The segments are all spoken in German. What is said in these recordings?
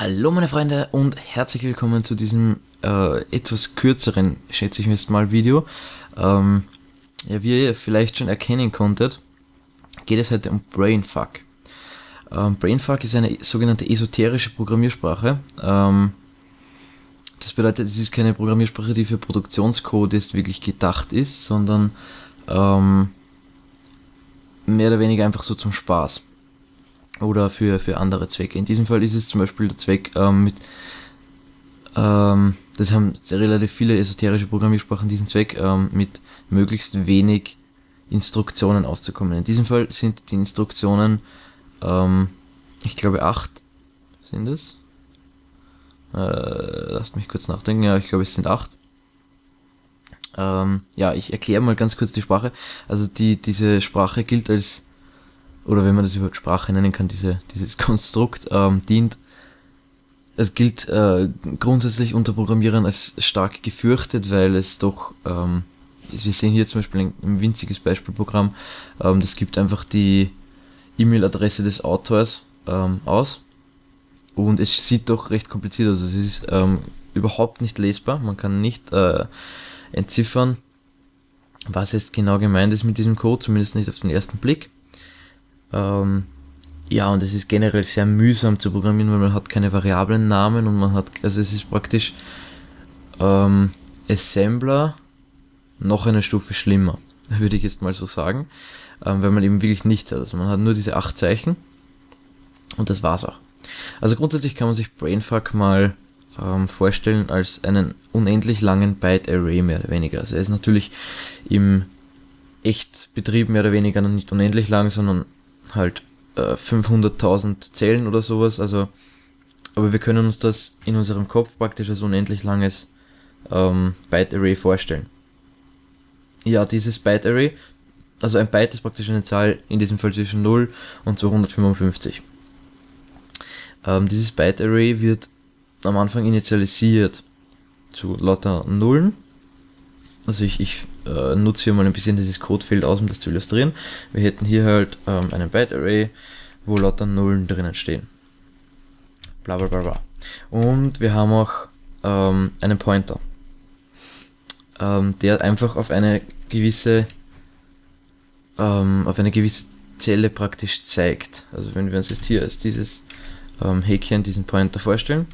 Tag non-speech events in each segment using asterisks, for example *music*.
Hallo meine Freunde und herzlich willkommen zu diesem äh, etwas kürzeren, schätze ich mir jetzt mal, Video. Ähm, ja, wie ihr vielleicht schon erkennen konntet, geht es heute um Brainfuck. Ähm, Brainfuck ist eine sogenannte esoterische Programmiersprache. Ähm, das bedeutet, es ist keine Programmiersprache, die für Produktionscode jetzt wirklich gedacht ist, sondern ähm, mehr oder weniger einfach so zum Spaß oder für, für andere Zwecke. In diesem Fall ist es zum Beispiel der Zweck ähm, mit, ähm, das haben relativ viele esoterische Programmiersprachen diesen Zweck, ähm, mit möglichst wenig Instruktionen auszukommen. In diesem Fall sind die Instruktionen, ähm, ich glaube acht sind es. Äh, lasst mich kurz nachdenken, ja, ich glaube es sind acht. Ähm, ja, ich erkläre mal ganz kurz die Sprache. Also die, diese Sprache gilt als oder wenn man das überhaupt Sprache nennen kann, diese, dieses *laughs* Konstrukt ähm, dient, es gilt äh, grundsätzlich unter Programmierern als stark gefürchtet, weil es doch, ähm, wir sehen hier zum Beispiel ein, ein winziges Beispielprogramm, ähm, das gibt einfach die E-Mail-Adresse des Autors ähm, aus und es sieht doch recht kompliziert aus. Es ist ähm, überhaupt nicht lesbar, man kann nicht äh, entziffern, was jetzt genau gemeint ist mit diesem Code, zumindest nicht auf den ersten Blick. Ähm, ja, und es ist generell sehr mühsam zu programmieren, weil man hat keine Variablennamen und man hat, also es ist praktisch ähm, Assembler noch eine Stufe schlimmer, *laughs* würde ich jetzt mal so sagen, ähm, weil man eben wirklich nichts hat. Also man hat nur diese acht Zeichen und das war's auch. Also grundsätzlich kann man sich Brainfuck mal ähm, vorstellen als einen unendlich langen Byte Array mehr oder weniger. Also er ist natürlich im Echtbetrieb mehr oder weniger nicht unendlich lang, sondern halt äh, 500.000 Zellen oder sowas. Also, aber wir können uns das in unserem Kopf praktisch als unendlich langes ähm, Byte Array vorstellen. Ja, dieses Byte Array, also ein Byte ist praktisch eine Zahl, in diesem Fall zwischen 0 und 255. Ähm, dieses Byte Array wird am Anfang initialisiert zu lauter Nullen also ich, ich äh, nutze hier mal ein bisschen dieses Codefeld aus, um das zu illustrieren. Wir hätten hier halt ähm, einen Byte Array, wo lauter Nullen drinnen stehen. Bla bla bla bla. Und wir haben auch ähm, einen Pointer, ähm, der einfach auf eine gewisse ähm, auf eine gewisse Zelle praktisch zeigt. Also wenn wir uns jetzt hier als dieses ähm, Häkchen, diesen Pointer vorstellen,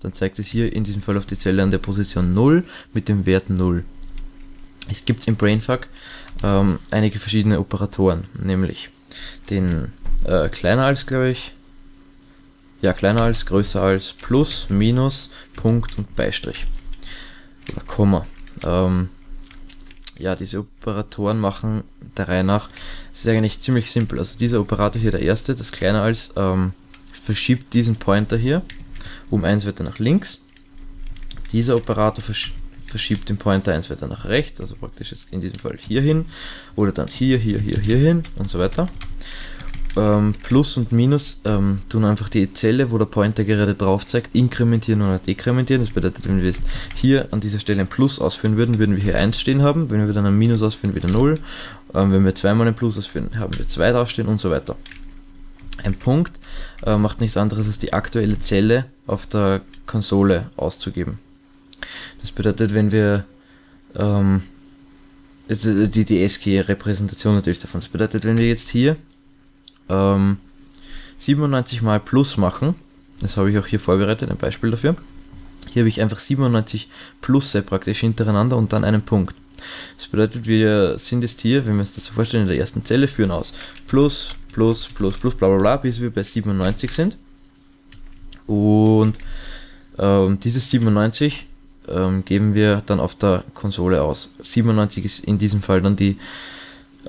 dann zeigt es hier in diesem Fall auf die Zelle an der Position 0 mit dem Wert 0. Es gibt im Brainfuck ähm, einige verschiedene Operatoren, nämlich den äh, kleiner als, glaube ich, ja, kleiner als, größer als, plus, minus, Punkt und Beistrich. Oder Komma. Ähm, ja, diese Operatoren machen der Reihe nach, es ist eigentlich ziemlich simpel. Also dieser Operator hier, der erste, das kleiner als, ähm, verschiebt diesen Pointer hier um eins weiter nach links. Dieser Operator verschiebt verschiebt den Pointer eins weiter nach rechts, also praktisch jetzt in diesem Fall hier hin oder dann hier, hier, hier, hier hin und so weiter. Ähm, Plus und Minus ähm, tun einfach die Zelle, wo der Pointer gerade drauf zeigt, inkrementieren oder dekrementieren. Das bedeutet, wenn wir jetzt hier an dieser Stelle ein Plus ausführen würden, würden wir hier 1 stehen haben. Wenn wir dann ein Minus ausführen, wieder 0. Ähm, wenn wir zweimal ein Plus ausführen, haben wir 2 draufstehen und so weiter. Ein Punkt äh, macht nichts anderes als die aktuelle Zelle auf der Konsole auszugeben. Das bedeutet, wenn wir ähm, die, die SG-Repräsentation natürlich davon. Das bedeutet, wenn wir jetzt hier ähm, 97 mal Plus machen, das habe ich auch hier vorbereitet, ein Beispiel dafür. Hier habe ich einfach 97 Plusse praktisch hintereinander und dann einen Punkt. Das bedeutet, wir sind jetzt hier, wenn wir uns das so vorstellen, in der ersten Zelle führen aus Plus, Plus, Plus, Plus, bla bla bla, bis wir bei 97 sind. Und ähm, dieses 97 ähm, geben wir dann auf der Konsole aus. 97 ist in diesem Fall dann die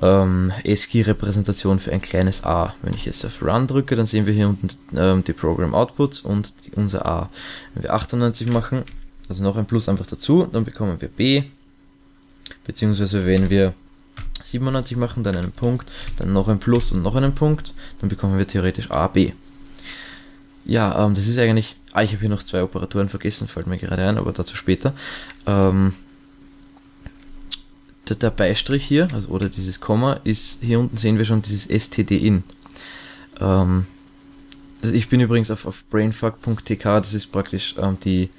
ähm, ASCII-Repräsentation für ein kleines a. Wenn ich jetzt auf Run drücke, dann sehen wir hier unten ähm, die Program Outputs und die, unser a. Wenn wir 98 machen, also noch ein Plus einfach dazu, dann bekommen wir b. Beziehungsweise wenn wir 97 machen, dann einen Punkt, dann noch ein Plus und noch einen Punkt, dann bekommen wir theoretisch a, b. Ja, ähm, das ist eigentlich. Ah, ich habe hier noch zwei Operatoren vergessen, fällt mir gerade ein, aber dazu später. Ähm, der, der, Beistrich hier, also, oder dieses Komma, ist hier unten sehen wir schon dieses std-in. Ähm, also ich bin übrigens auf, auf brainfuck.tk, das ist praktisch ähm, die,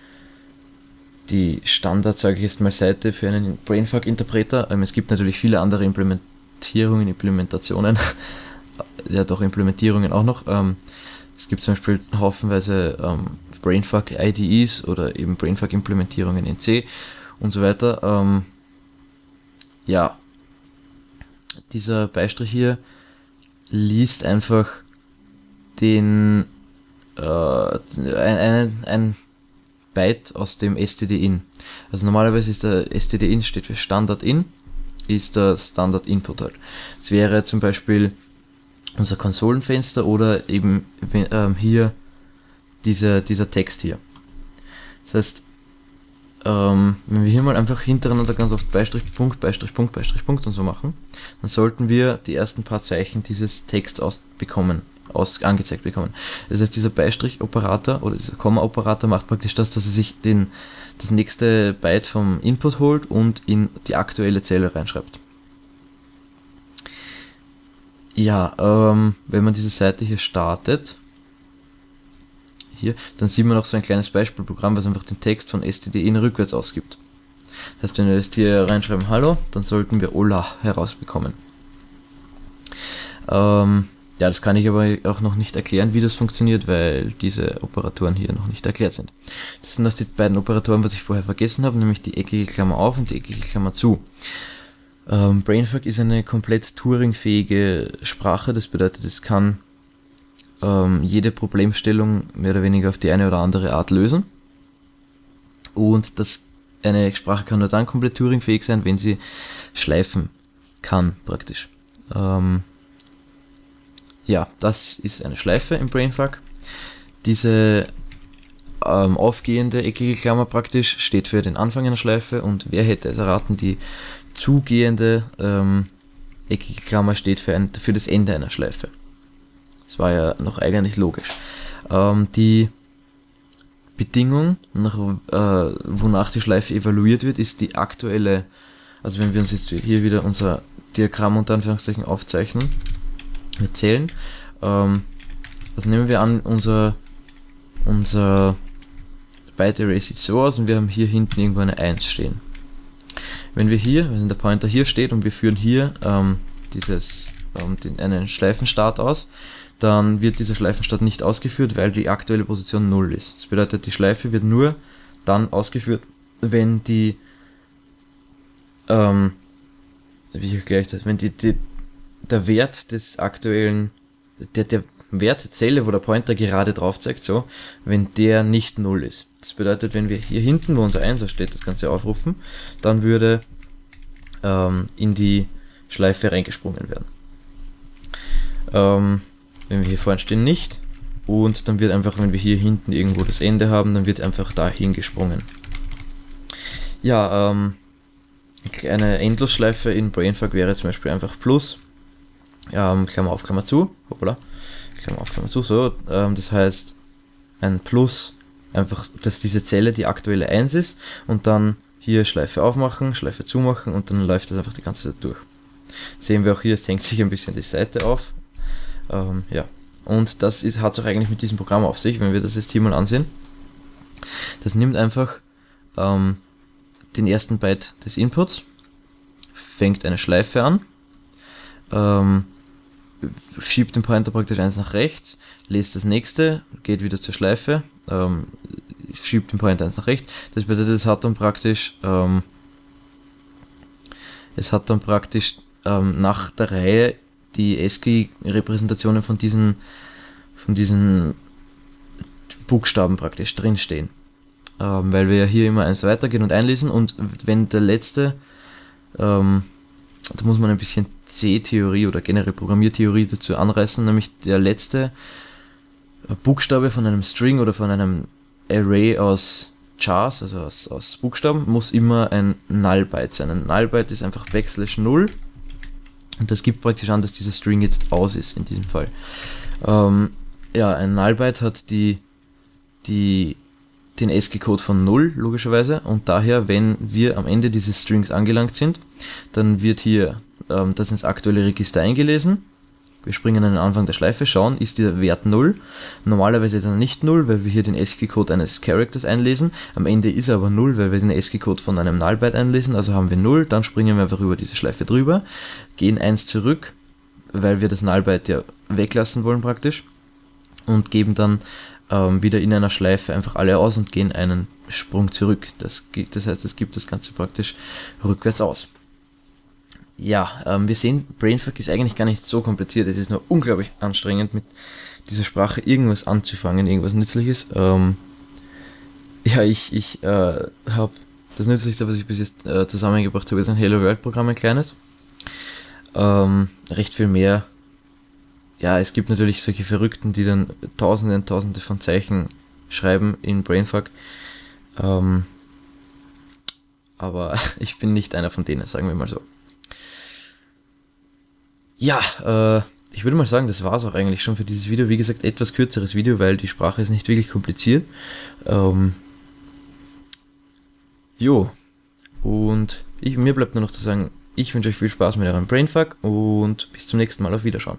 die Standard, sage ich jetzt mal, Seite für einen Brainfuck-Interpreter. Ähm, es gibt natürlich viele andere Implementierungen, Implementationen, *laughs* ja doch Implementierungen auch noch. Ähm, es gibt zum Beispiel haufenweise ähm, Brainfuck-IDEs oder eben Brainfuck-Implementierungen in C und so weiter. Ähm, ja, dieser Beistrich hier liest einfach den äh, ein, ein, ein Byte aus dem std-in. Also normalerweise ist der std-in steht für Standard in, ist der Standard Input halt. Es wäre zum Beispiel unser Konsolenfenster oder eben ähm, hier diese, dieser Text hier. Das heißt, ähm, wenn wir hier mal einfach hintereinander ganz oft Beistrich, Punkt, Beistrich, Punkt, Beistrich, Punkt und so machen, dann sollten wir die ersten paar Zeichen dieses Texts ausbekommen, aus, angezeigt bekommen. Das heißt, dieser Beistrich-Operator oder dieser Komma-Operator macht praktisch das, dass er sich den, das nächste Byte vom Input holt und in die aktuelle Zelle reinschreibt. Ja, ähm, wenn man diese Seite hier startet, hier, dann sieht man auch so ein kleines Beispielprogramm, was einfach den Text von std-in rückwärts ausgibt. Das heißt, wenn wir jetzt hier reinschreiben Hallo, dann sollten wir Ola herausbekommen. Ähm, ja, das kann ich aber auch noch nicht erklären, wie das funktioniert, weil diese Operatoren hier noch nicht erklärt sind. Das sind noch die beiden Operatoren, was ich vorher vergessen habe, nämlich die eckige Klammer auf und die eckige Klammer zu. Ähm, Brainfuck ist eine komplett Turing-fähige Sprache, das bedeutet, es kann ähm, jede Problemstellung mehr oder weniger auf die eine oder andere Art lösen. Und das, eine Sprache kann nur dann komplett Turing-fähig sein, wenn sie schleifen kann, praktisch. Ähm, ja, das ist eine Schleife im Brainfuck. Diese ähm, aufgehende eckige Klammer praktisch steht für den Anfang einer Schleife und wer hätte es erraten, die zugehende ähm, eckige Klammer steht für, ein, für das Ende einer Schleife. Das war ja noch eigentlich logisch. Ähm, die Bedingung, nach, äh, wonach die Schleife evaluiert wird, ist die aktuelle, also wenn wir uns jetzt hier wieder unser Diagramm unter Anführungszeichen aufzeichnen, wir zählen, ähm, also nehmen wir an, unser, unser Byte Array sieht so aus und wir haben hier hinten irgendwo eine 1 stehen. Wenn wir hier, wenn der Pointer hier steht und wir führen hier ähm, dieses, ähm, den, einen Schleifenstart aus, dann wird dieser Schleifenstart nicht ausgeführt, weil die aktuelle Position 0 ist. Das bedeutet, die Schleife wird nur dann ausgeführt, wenn die, ähm, wie erkläre das, wenn die, die, der Wert des aktuellen, der, der Wert der Zelle, wo der Pointer gerade drauf zeigt, so, wenn der nicht 0 ist. Das bedeutet, wenn wir hier hinten, wo unser 1 steht, das Ganze aufrufen, dann würde ähm, in die Schleife reingesprungen werden. Ähm, wenn wir hier vorne stehen, nicht. Und dann wird einfach, wenn wir hier hinten irgendwo das Ende haben, dann wird einfach dahin gesprungen. Ja, ähm, eine Endlosschleife in Brainfuck wäre zum Beispiel einfach Plus, ähm, Klammer auf, Klammer zu, hoppala, Klammer auf, Klammer zu, so, ähm, das heißt ein Plus, einfach, dass diese Zelle die aktuelle 1 ist und dann hier Schleife aufmachen, Schleife zumachen und dann läuft das einfach die ganze Zeit durch. Sehen wir auch hier, es hängt sich ein bisschen die Seite auf, ähm, ja, und das hat es auch eigentlich mit diesem Programm auf sich, wenn wir das jetzt hier mal ansehen. Das nimmt einfach ähm, den ersten Byte des Inputs, fängt eine Schleife an, ähm, schiebt den Pointer praktisch eins nach rechts, lest das nächste, geht wieder zur Schleife, ähm, schiebt den Pointer eins nach rechts. Das bedeutet, es hat dann praktisch, ähm, es hat dann praktisch ähm, nach der Reihe die ASCII-Repräsentationen von diesen, von diesen Buchstaben praktisch drinstehen. Ähm, weil wir ja hier immer eins weitergehen und einlesen und wenn der letzte, ähm, da muss man ein bisschen C-Theorie oder generell Programmiertheorie dazu anreißen, nämlich der letzte Buchstabe von einem String oder von einem Array aus Chars, also aus, aus Buchstaben, muss immer ein Null-Byte sein. Ein Null-Byte ist einfach Backslash 0 und das gibt praktisch an, dass dieser String jetzt aus ist in diesem Fall. Ähm, ja, ein Null-Byte hat die, die, den ASCII-Code von 0, logischerweise. Und daher, wenn wir am Ende dieses Strings angelangt sind, dann wird hier ähm, das ins aktuelle Register eingelesen. Wir springen an den Anfang der Schleife, schauen, ist der Wert 0. Normalerweise dann nicht 0, weil wir hier den ASCII-Code eines Characters einlesen. Am Ende ist er aber 0, weil wir den ASCII-Code von einem Null-Byte einlesen. Also haben wir 0, dann springen wir einfach über diese Schleife drüber, gehen 1 zurück, weil wir das Null-Byte ja weglassen wollen praktisch. Und geben dann ähm, wieder in einer Schleife einfach alle aus und gehen einen Sprung zurück. Das, das heißt, es gibt das Ganze praktisch rückwärts aus ja, ähm, wir sehen, Brainfuck ist eigentlich gar nicht so kompliziert. Es ist nur unglaublich anstrengend, mit dieser Sprache irgendwas anzufangen, irgendwas Nützliches. Ähm, ja, ich, ich äh, habe das Nützlichste, was ich bis jetzt äh, zusammengebracht habe, ist ein Hello World Programm, ein kleines. Ähm, recht viel mehr. Ja, es gibt natürlich solche Verrückten, die dann tausende und tausende von Zeichen schreiben in Brainfuck. Ähm, aber *laughs* ich bin nicht einer von denen, sagen wir mal so. Ja, äh, ich würde mal sagen, das war es auch eigentlich schon für dieses Video. Wie gesagt, etwas kürzeres Video, weil die Sprache ist nicht wirklich kompliziert. Ähm, jo, und ich, mir bleibt nur noch zu sagen, ich wünsche euch viel Spaß mit eurem Brainfuck und bis zum nächsten Mal auf Wiederschauen.